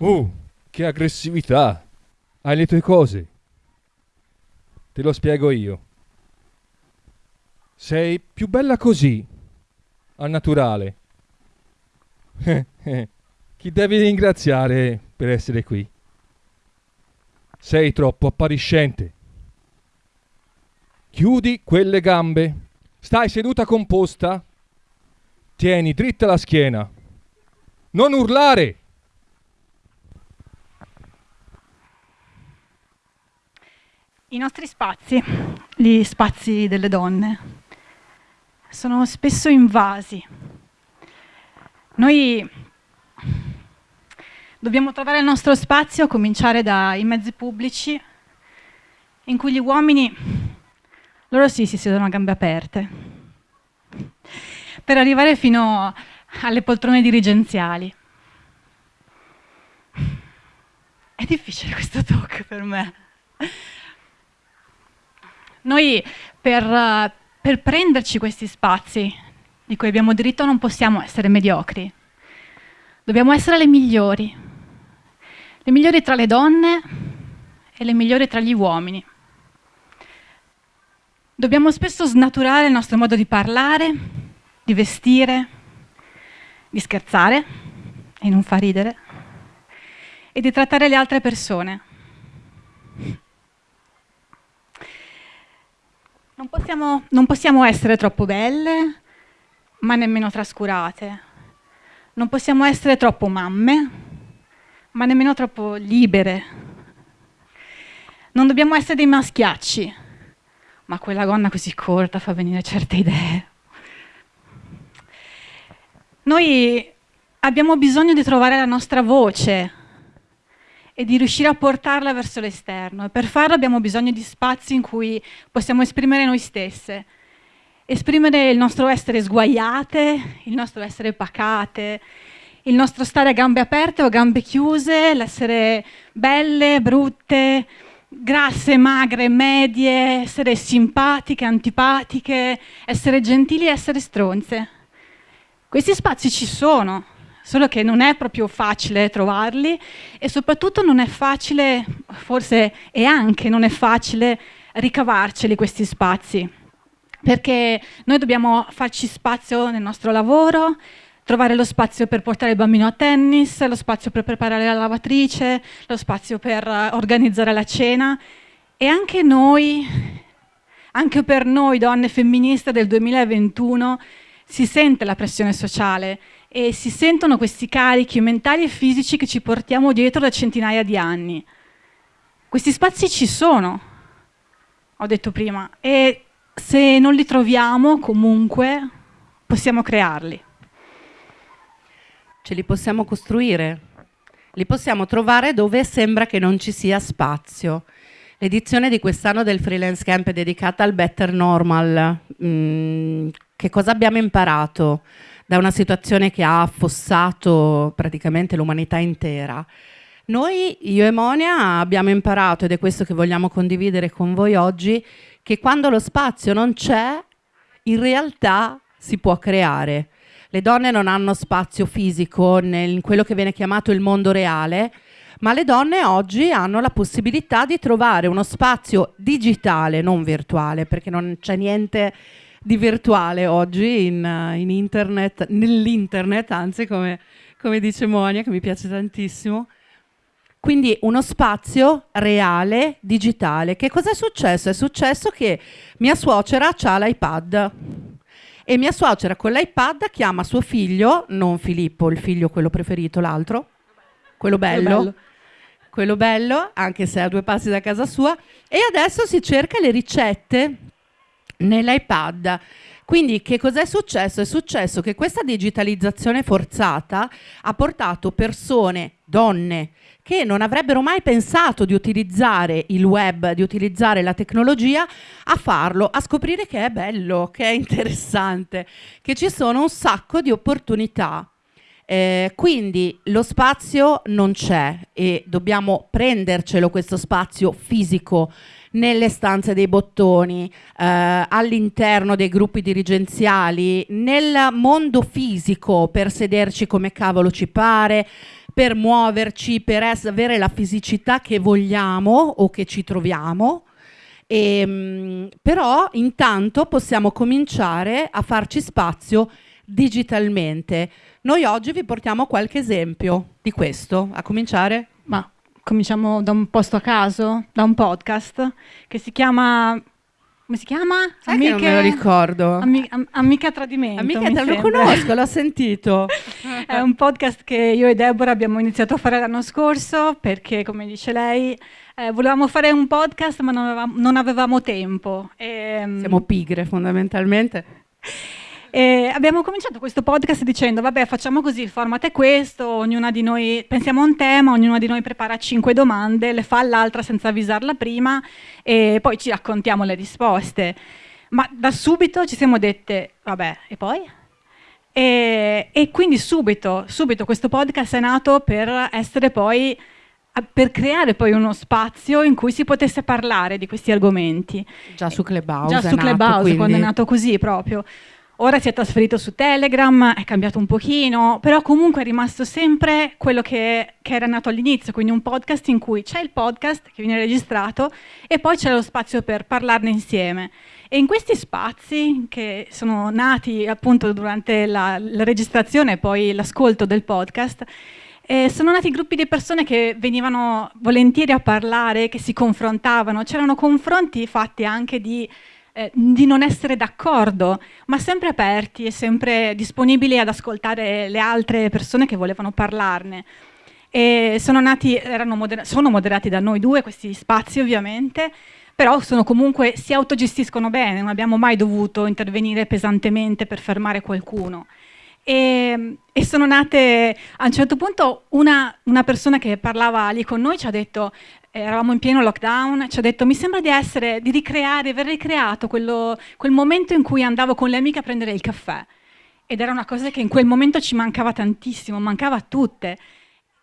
Oh, che aggressività! Hai le tue cose. Te lo spiego io. Sei più bella così, al naturale. Chi devi ringraziare per essere qui? Sei troppo appariscente. Chiudi quelle gambe. Stai seduta composta. Tieni dritta la schiena. Non urlare! I nostri spazi, gli spazi delle donne, sono spesso invasi. Noi dobbiamo trovare il nostro spazio, a cominciare dai mezzi pubblici, in cui gli uomini, loro sì, si siedono a gambe aperte, per arrivare fino alle poltrone dirigenziali. È difficile questo talk per me. Noi per, per prenderci questi spazi di cui abbiamo diritto non possiamo essere mediocri. Dobbiamo essere le migliori. Le migliori tra le donne e le migliori tra gli uomini. Dobbiamo spesso snaturare il nostro modo di parlare, di vestire, di scherzare e non fa ridere, e di trattare le altre persone. Non possiamo, non possiamo essere troppo belle, ma nemmeno trascurate. Non possiamo essere troppo mamme, ma nemmeno troppo libere. Non dobbiamo essere dei maschiacci, ma quella gonna così corta fa venire certe idee. Noi abbiamo bisogno di trovare la nostra voce, e di riuscire a portarla verso l'esterno. E per farlo abbiamo bisogno di spazi in cui possiamo esprimere noi stesse, esprimere il nostro essere sguaiate, il nostro essere pacate, il nostro stare a gambe aperte o a gambe chiuse, l'essere belle, brutte, grasse, magre, medie, essere simpatiche, antipatiche, essere gentili e essere stronze. Questi spazi ci sono, solo che non è proprio facile trovarli e soprattutto non è facile, forse e anche non è facile ricavarceli questi spazi, perché noi dobbiamo farci spazio nel nostro lavoro, trovare lo spazio per portare il bambino a tennis, lo spazio per preparare la lavatrice, lo spazio per organizzare la cena. E anche noi, anche per noi donne femministe del 2021, si sente la pressione sociale e si sentono questi carichi mentali e fisici che ci portiamo dietro da centinaia di anni. Questi spazi ci sono, ho detto prima, e se non li troviamo comunque possiamo crearli. Ce li possiamo costruire, li possiamo trovare dove sembra che non ci sia spazio. L'edizione di quest'anno del Freelance Camp è dedicata al Better Normal. Mm, che cosa abbiamo imparato? Da una situazione che ha affossato praticamente l'umanità intera. Noi, io e Monia, abbiamo imparato, ed è questo che vogliamo condividere con voi oggi, che quando lo spazio non c'è, in realtà si può creare. Le donne non hanno spazio fisico in quello che viene chiamato il mondo reale, ma le donne oggi hanno la possibilità di trovare uno spazio digitale, non virtuale, perché non c'è niente di virtuale oggi in, in internet, nell'internet, anzi come, come dice Monia, che mi piace tantissimo. Quindi uno spazio reale, digitale. Che cosa è successo? È successo che mia suocera ha l'iPad e mia suocera con l'iPad chiama suo figlio, non Filippo, il figlio quello preferito, l'altro, quello bello, quello bello, quello bello, anche se è a due passi da casa sua, e adesso si cerca le ricette nell'iPad. Quindi che cos'è successo? È successo che questa digitalizzazione forzata ha portato persone, donne, che non avrebbero mai pensato di utilizzare il web, di utilizzare la tecnologia, a farlo, a scoprire che è bello, che è interessante, che ci sono un sacco di opportunità. Eh, quindi lo spazio non c'è e dobbiamo prendercelo questo spazio fisico nelle stanze dei bottoni, eh, all'interno dei gruppi dirigenziali, nel mondo fisico per sederci come cavolo ci pare, per muoverci, per avere la fisicità che vogliamo o che ci troviamo. E, mh, però intanto possiamo cominciare a farci spazio digitalmente. Noi oggi vi portiamo qualche esempio di questo, a cominciare Ma cominciamo da un posto a caso, da un podcast che si chiama... Come si chiama? Sai che non me lo ricordo. Ami- am- Amica Tradimento. Amica, mi te lo conosco, l'ho sentito. È un podcast che io e Deborah abbiamo iniziato a fare l'anno scorso perché, come dice lei, eh, volevamo fare un podcast ma non avevamo, non avevamo tempo. E, mm, Siamo pigre fondamentalmente. e abbiamo cominciato questo podcast dicendo, vabbè, facciamo così, il format è questo, ognuna di noi pensiamo a un tema, ognuna di noi prepara cinque domande, le fa all'altra senza avvisarla prima e poi ci raccontiamo le risposte. Ma da subito ci siamo dette, vabbè, e poi? E, e quindi subito, subito questo podcast è nato per essere poi per creare poi uno spazio in cui si potesse parlare di questi argomenti. Già su Clubhouse. Già su nato, Clubhouse, quindi- quando è nato così proprio. Ora si è trasferito su Telegram, è cambiato un pochino, però comunque è rimasto sempre quello che, che era nato all'inizio, quindi un podcast in cui c'è il podcast che viene registrato e poi c'è lo spazio per parlarne insieme. E in questi spazi che sono nati appunto durante la, la registrazione e poi l'ascolto del podcast, eh, sono nati gruppi di persone che venivano volentieri a parlare, che si confrontavano. C'erano confronti fatti anche di, eh, di non essere d'accordo, ma sempre aperti e sempre disponibili ad ascoltare le altre persone che volevano parlarne. E sono, nati, moder- sono moderati da noi due questi spazi ovviamente, però comunque, si autogestiscono bene, non abbiamo mai dovuto intervenire pesantemente per fermare qualcuno. E, e sono nate a un certo punto una, una persona che parlava lì con noi ci ha detto eravamo in pieno lockdown ci ha detto mi sembra di essere di ricreare aver ricreato quello- quel momento in cui andavo con le amiche a prendere il caffè. Ed era una cosa che in quel momento ci mancava tantissimo mancava a tutte.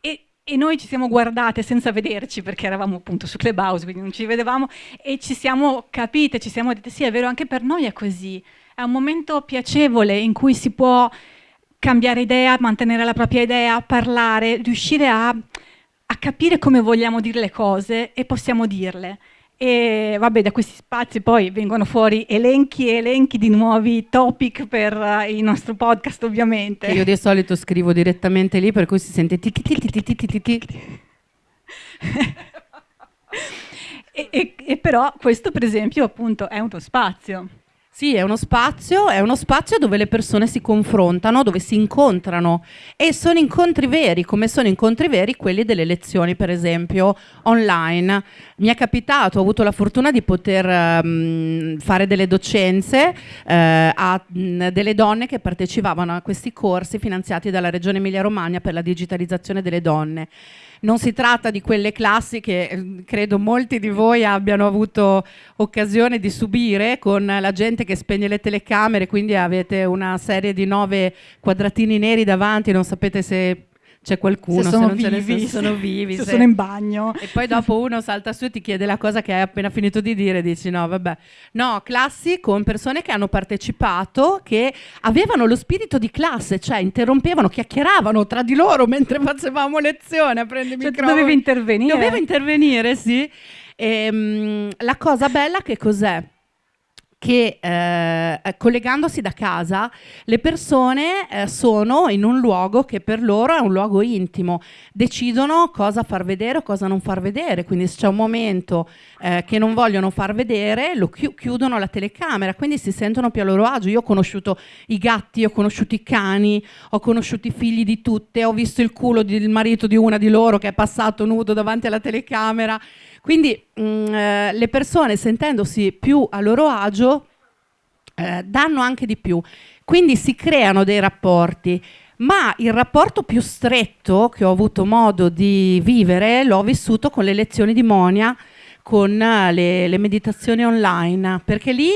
E, e noi ci siamo guardate senza vederci perché eravamo appunto su Clubhouse quindi non ci vedevamo e ci siamo capite ci siamo dette sì è vero anche per noi è così. È un momento piacevole in cui si può cambiare idea, mantenere la propria idea, parlare, riuscire a, a capire come vogliamo dire le cose e possiamo dirle. E vabbè, da questi spazi poi vengono fuori elenchi e elenchi di nuovi topic per eh, il nostro podcast, ovviamente. Io di solito scrivo direttamente lì, per cui si sente tic tic tic. E, e- e però questo, per esempio, appunto, è uno spazio. Sì, è uno spazio, è uno spazio dove le persone si confrontano, dove si incontrano e sono incontri veri, come sono incontri veri quelli delle lezioni, per esempio, online. Mi è capitato, ho avuto la fortuna di poter ehm, fare delle docenze eh, a mh, delle donne che partecipavano a questi corsi finanziati dalla Regione Emilia-Romagna per la digitalizzazione delle donne. Non si tratta di quelle classi che eh, credo molti di voi abbiano avuto occasione di subire con la gente che spegne le telecamere, quindi avete una serie di nove quadratini neri davanti, non sapete se c'è qualcuno, se sono non ce ne vivi, sono, vivi. se se- sono in bagno. e poi dopo uno salta su e ti chiede la cosa che hai appena finito di dire e dici no, vabbè. No, classi con persone che hanno partecipato, che avevano lo spirito di classe, cioè interrompevano, chiacchieravano tra di loro mentre facevamo lezione a prendere Cioè, microfono. dovevi intervenire. Dovevo intervenire, sì. Ehm, la cosa bella che cos'è? Che eh, collegandosi da casa le persone eh, sono in un luogo che per loro è un luogo intimo, decidono cosa far vedere o cosa non far vedere, quindi se c'è un momento eh, che non vogliono far vedere lo chi- chiudono la telecamera, quindi si sentono più a loro agio. Io ho conosciuto i gatti, ho conosciuto i cani, ho conosciuto i figli di tutte, ho visto il culo del marito di una di loro che è passato nudo davanti alla telecamera. Quindi mh, eh, le persone sentendosi più a loro agio eh, danno anche di più. Quindi si creano dei rapporti. Ma il rapporto più stretto che ho avuto modo di vivere l'ho vissuto con le lezioni di Monia, con eh, le, le meditazioni online, perché lì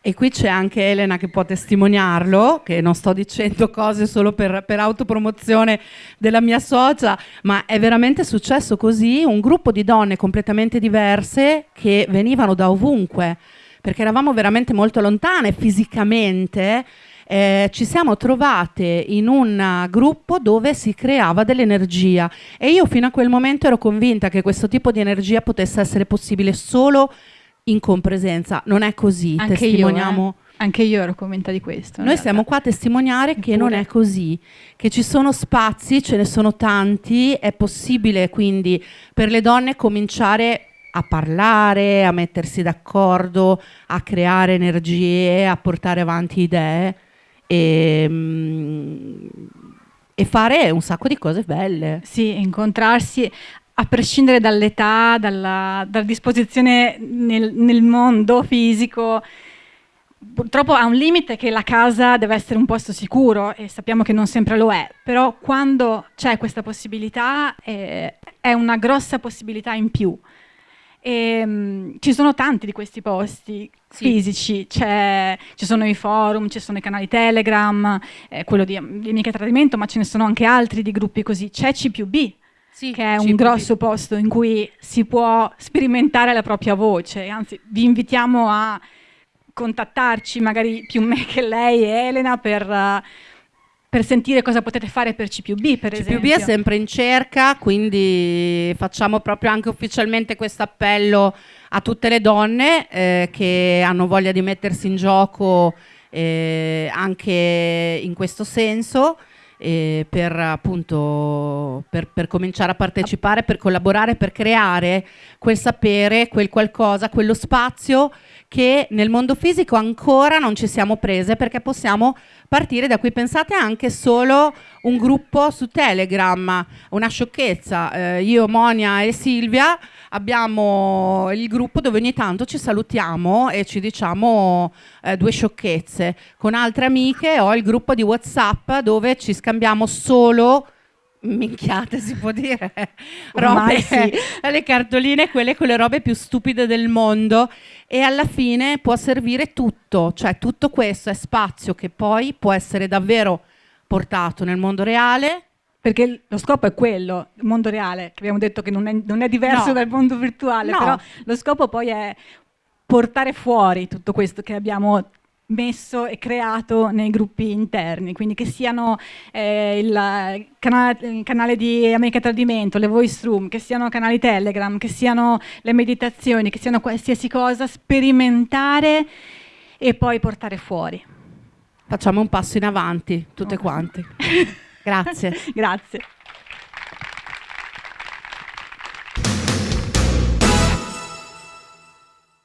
e qui c'è anche Elena che può testimoniarlo, che non sto dicendo cose solo per, per autopromozione della mia socia, ma è veramente successo così, un gruppo di donne completamente diverse che venivano da ovunque, perché eravamo veramente molto lontane fisicamente, eh, ci siamo trovate in un gruppo dove si creava dell'energia e io fino a quel momento ero convinta che questo tipo di energia potesse essere possibile solo in compresenza. Non è così, Anche testimoniamo. Io, eh. Anche io ero convinta di questo. Noi siamo qua a testimoniare che non è così, che ci sono spazi, ce ne sono tanti, è possibile quindi per le donne cominciare a parlare, a mettersi d'accordo, a creare energie, a portare avanti idee e, mm, e fare un sacco di cose belle. Sì, incontrarsi a prescindere dall'età, dalla, dalla disposizione nel, nel mondo fisico purtroppo ha un limite che la casa deve essere un posto sicuro e sappiamo che non sempre lo è, però quando c'è questa possibilità eh, è una grossa possibilità in più. E, um, ci sono tanti di questi posti sì. fisici, ci sono i forum, ci sono i canali Telegram, eh, quello di, di Mica Tradimento, ma ce ne sono anche altri di gruppi così. C'è C più B, sì, che è un grosso posto in cui si può sperimentare la propria voce, anzi vi invitiamo a contattarci, magari più me che lei e Elena, per, uh, per sentire cosa potete fare per C più B, per C esempio. È sempre in cerca, quindi facciamo proprio anche ufficialmente questo appello a tutte le donne eh, che hanno voglia di mettersi in gioco eh, anche in questo senso. Eh, per appunto per, per, cominciare a partecipare, per collaborare, per creare quel sapere, quel qualcosa, quello spazio che nel mondo fisico ancora non ci siamo prese perché possiamo partire da qui. Pensate anche solo un gruppo su Telegram, una sciocchezza. Eh, io, Monia e Silvia abbiamo il gruppo dove ogni tanto ci salutiamo e ci diciamo eh, due sciocchezze. Con altre amiche ho il gruppo di WhatsApp dove ci scambiamo solo minchiate si può dire robe, sì. le cartoline quelle con le robe più stupide del mondo e alla fine può servire tutto cioè tutto questo è spazio che poi può essere davvero portato nel mondo reale perché lo scopo è quello, il mondo reale, che abbiamo detto che non è, non è diverso no. dal mondo virtuale, no. però lo scopo poi è portare fuori tutto questo che abbiamo messo e creato nei gruppi interni, quindi che siano eh, il, canale, il, canale, di America Tradimento, le voice room, che siano canali Telegram, che siano le meditazioni, che siano qualsiasi cosa, sperimentare e poi portare fuori. Facciamo un passo in avanti, tutte okay. quante. Grazie. Grazie.